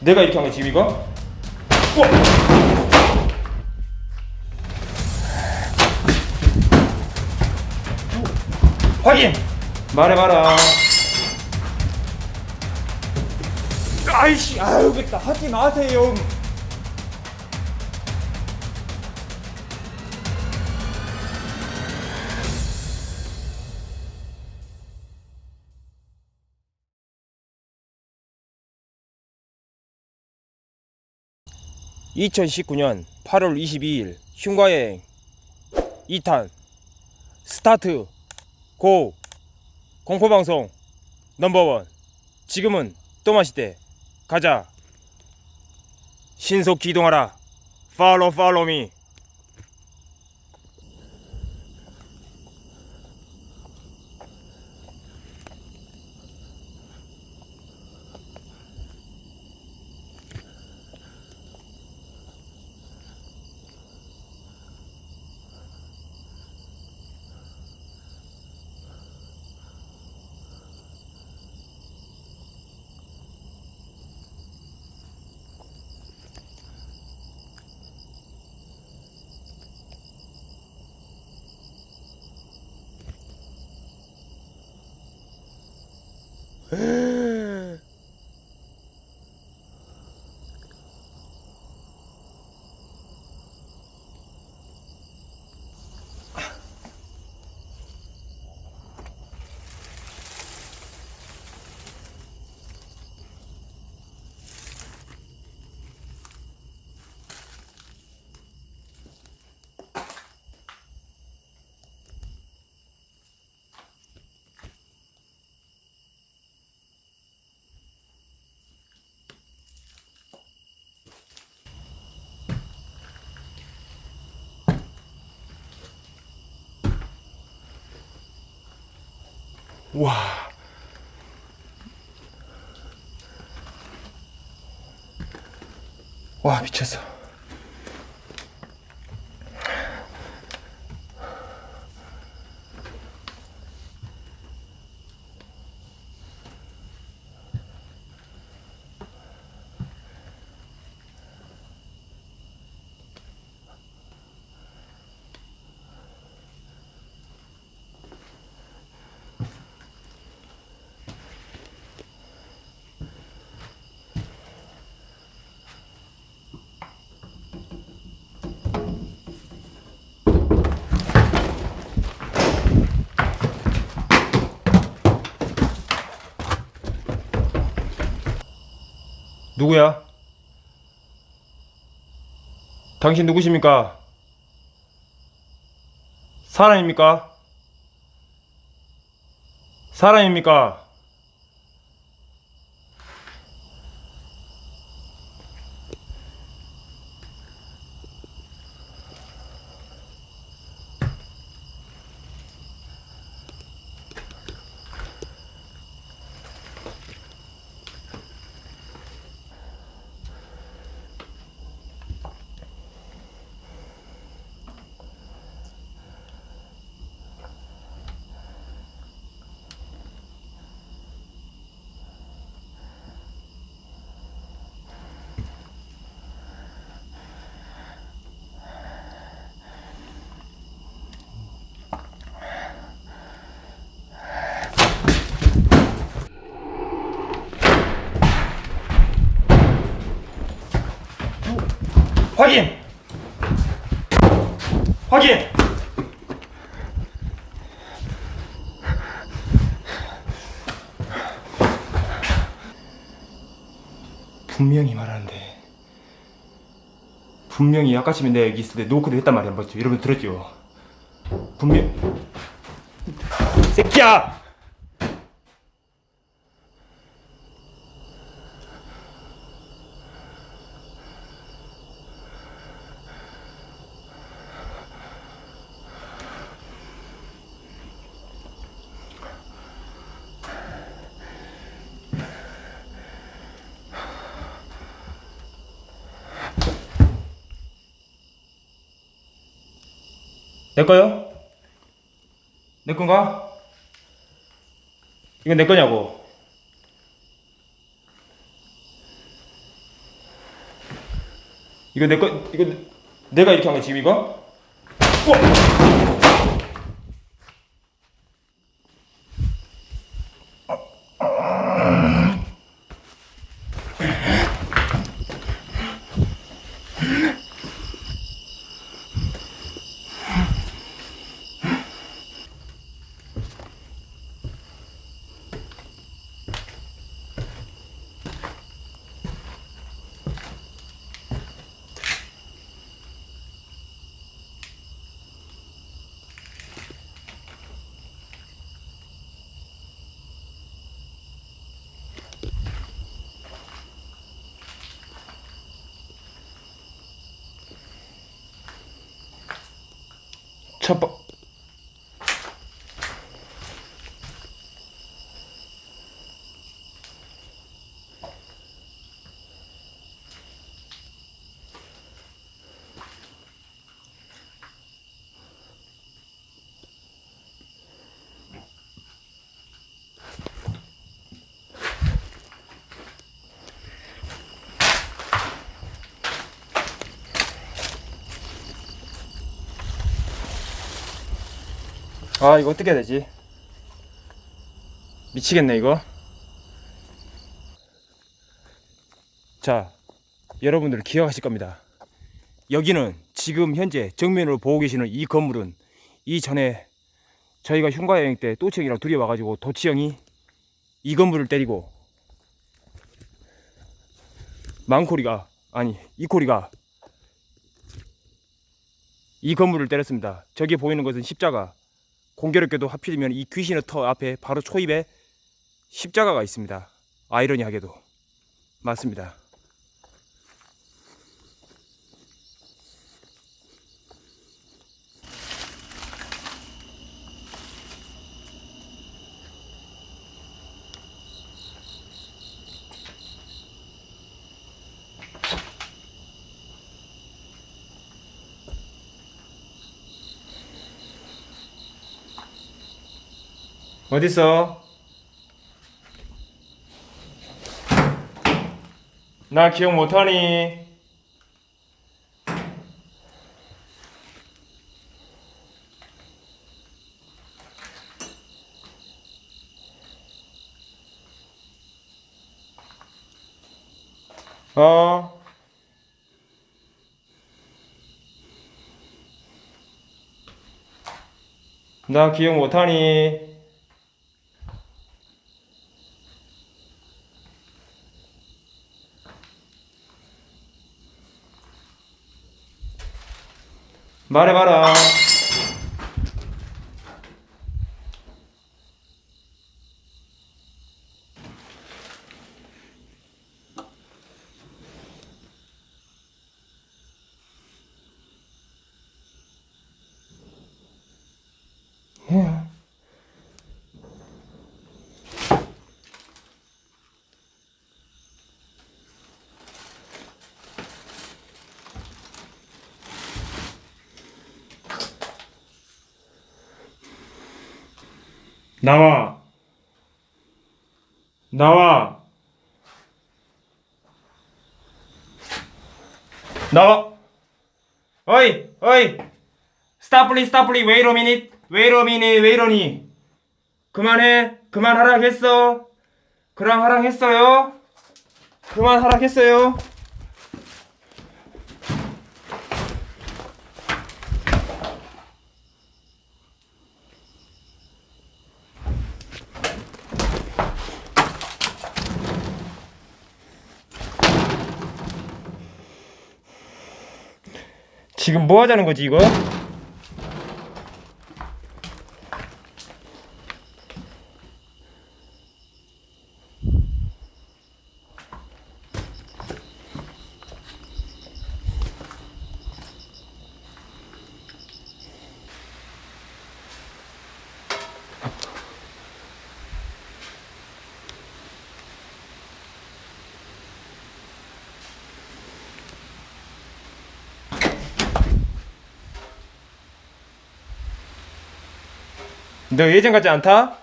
내가 이렇게 한거 지금 이거? 우와! 확인! 말해봐라 아이씨 아유 됐다 하지 마세요 2019년 8월 22일 흉가여행. 2탄. Start. Go. 공포방송 number one. 지금은 또 마시대. 가자. 신속히 이동하라. Follow follow me 와. 와, 미쳤어. 누구야? 당신 누구십니까? 사람입니까? 사람입니까? 확인! 확인! 분명히 말하는데 분명히 아까쯤에 내가 여기 있을 때 노크를 했단 말이야? 여러분 들었죠? 분명 새끼야! 내 거요? 내 건가? 이건 내 거냐고 이거 내 거 이거 내가 이렇게 한 거 지금 이거? 우와! 아 이거 어떻게 해야 되지? 미치겠네 이거. 자 여러분들 기억하실 겁니다. 여기는 지금 현재 정면으로 보고 계시는 이 건물은 이전에 저희가 흉가 여행 때 또치 형이랑 둘이 와가지고 도치 형이 이 건물을 때리고 망코리가 아니 이코리가 이 건물을 때렸습니다. 저기 보이는 것은 십자가 공교롭게도 하필이면 이 귀신의 터 앞에 바로 초입에 십자가가 있습니다. 아이러니하게도 맞습니다. 어딨어? 나 기억 못하니? 어? 나 기억 못하니? 말해봐라. 나와. 나와. 나와. 어이, 어이. 스탑 플리 스탑 플리 웨이로 미닛. 웨이로 미닛 웨이로니. 그만해. 그만하라 했어. 그랑 하랑 했어요. 그만하라 했어요. 지금 뭐 하자는 거지 이거? 너 예전 같지 않다?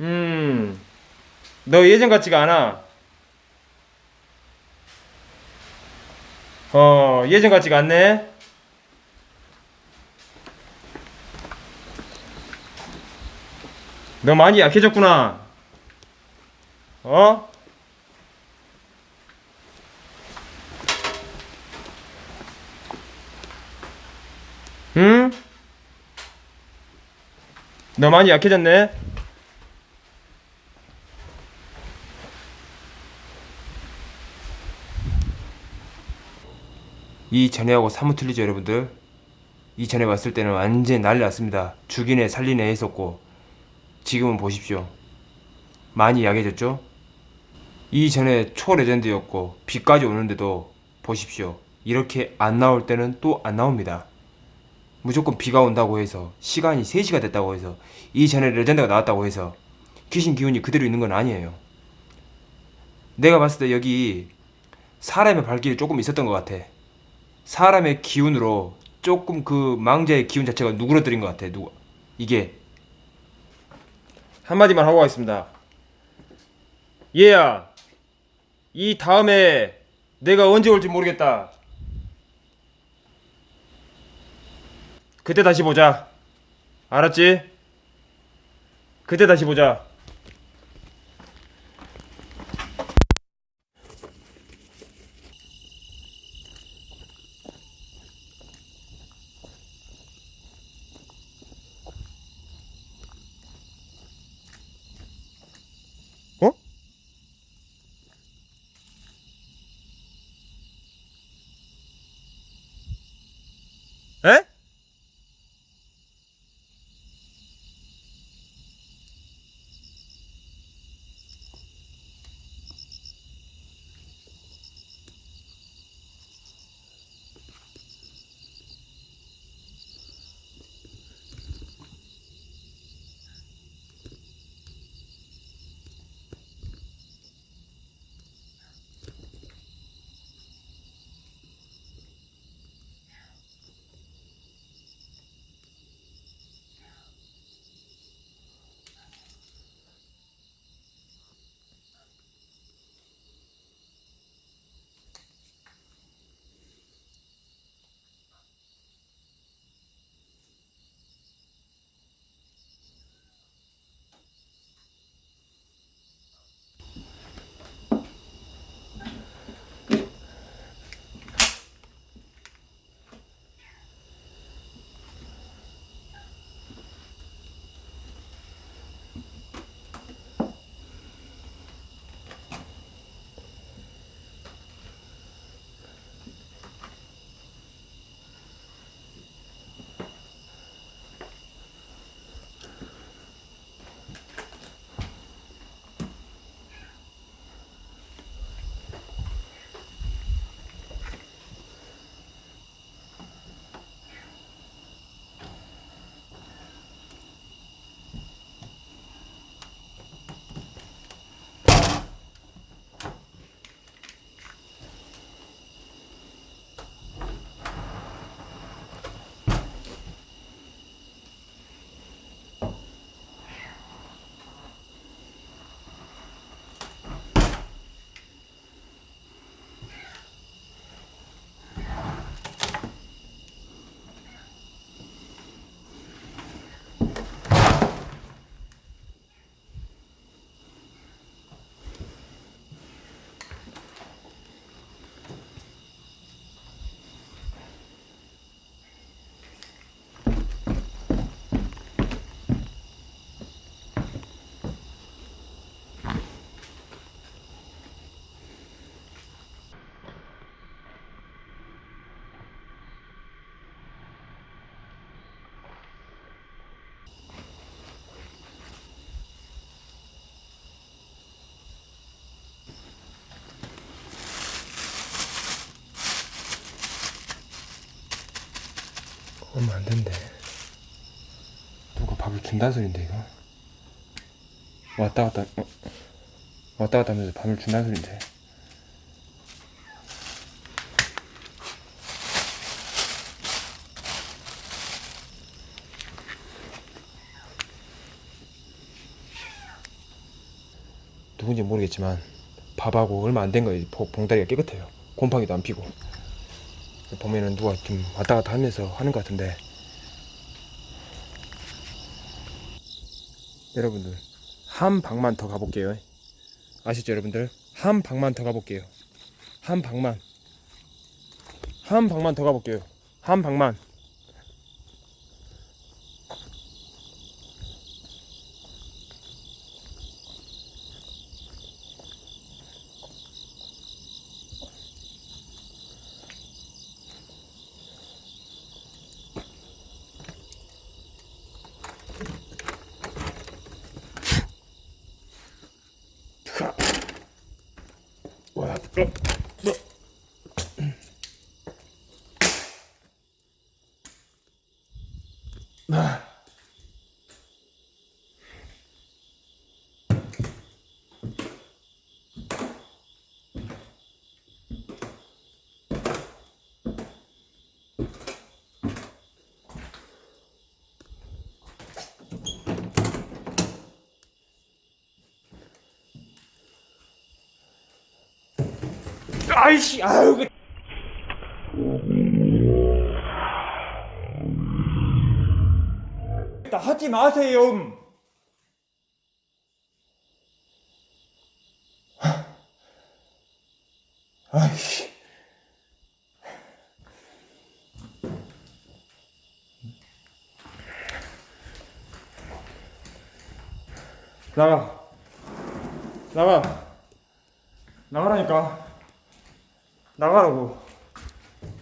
음, 너 예전 같지가 않아. 어 예전 같지가 않네 너 많이 약해졌구나 어? 응? 너 많이 약해졌네. 이 전에하고 사뭇 틀리죠 여러분들? 이 전에 왔을 때는 완전 난리 났습니다. 죽이네 살리네 했었고. 지금은 보십시오. 많이 약해졌죠? 이 전에 초레전드였고 비까지 오는데도 보십시오. 이렇게 안 나올 때는 또 안 나옵니다 무조건 비가 온다고 해서 시간이 3시가 됐다고 해서 이전에 레전드가 나왔다고 해서 귀신 기운이 그대로 있는 건 아니에요 내가 봤을 때 여기 사람의 발길이 조금 있었던 것 같아 사람의 기운으로 조금 그 망자의 기운 자체가 누그러뜨린 것 같아. 누가 이게 한마디만 하고 가겠습니다. 얘야, 이 다음에 내가 언제 올지 모르겠다. 그때 다시 보자. 알았지? 그때 다시 보자. 오면 안 된대. 누가 밥을 준다는 소린데 이거. 왔다 갔다 어. 왔다 갔다 하면서 밥을 준다는 소린데. 누군지 모르겠지만 밥하고 얼마 안 된 거예요. 봉다리가 깨끗해요. 곰팡이도 안 피고. 보면은 누가 좀 왔다 갔다 하면서 하는 것 같은데. 여러분들 한 방만 더 가볼게요. 아시죠 여러분들? 한 방만 더 가볼게요. 한 방만. 한 방만 더 가볼게요. 한 방만 와, 아이씨, 아유, 그. 하지 마세요. 아이씨. 나가. 나가. 나가라니까. 나가라고.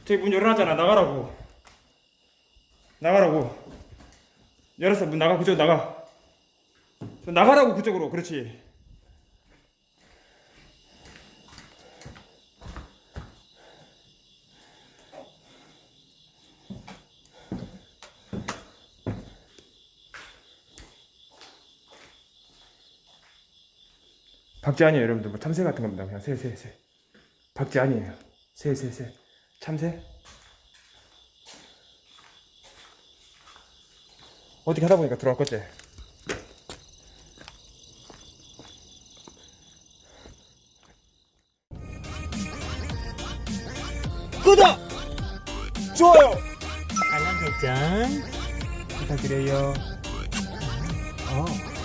저기 문 열어놨잖아. 나가라고. 나가라고. 열었어. 문 나가. 그쪽 나가. 저 나가라고 그쪽으로. 그렇지. 박쥐 아니에요 여러분들 뭐 참새 같은 겁니다 그냥 새새새 박쥐 아니에요 새 새 새 참새? 어떻게 하다 보니까 들어갈 거지? 구독! 좋아요! 알람 설정 부탁드려요. 어.